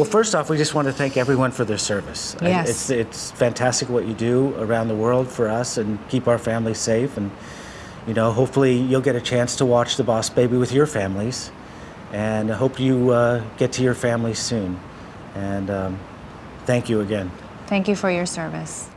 Well, first off, we just want to thank everyone for their service. Yes. It's, it's fantastic what you do around the world for us and keep our families safe. And, you know, hopefully you'll get a chance to watch The Boss Baby with your families. And I hope you uh, get to your families soon. And um, thank you again. Thank you for your service.